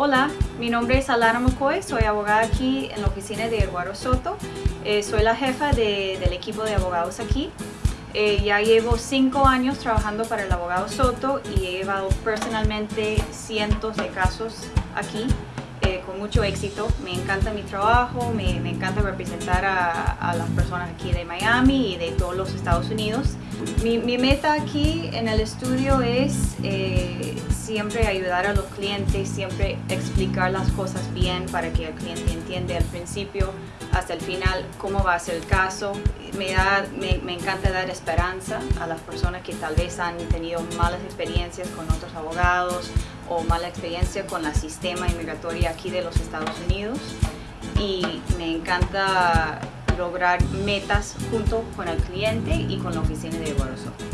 Hola, mi nombre es Alana McCoy, soy abogada aquí en la oficina de Eduardo Soto. Eh, soy la jefa de- del equipo de abogados aquí. Eh, ya llevo cinco años trabajando para el abogado Soto y he llevado personalmente cientos de casos aquí eh, con mucho éxito. Me encanta mi trabajo, me, me encanta representar a, a las personas aquí de Miami y de todos los Estados Unidos. Mi, mi meta aquí en el estudio es eh, siempre ayudar a los clientes, siempre explicar las cosas bien para que el cliente entienda al principio hasta el final cómo va a ser el caso. Me, da, me, encanta dar esperanza a las personas que tal vez han tenido malas experiencias con otros abogados o mala experiencia con el sistema inmigratorio aquí de los Estados Unidos y me encanta lograr metas junto con el cliente y con la oficina de Soto.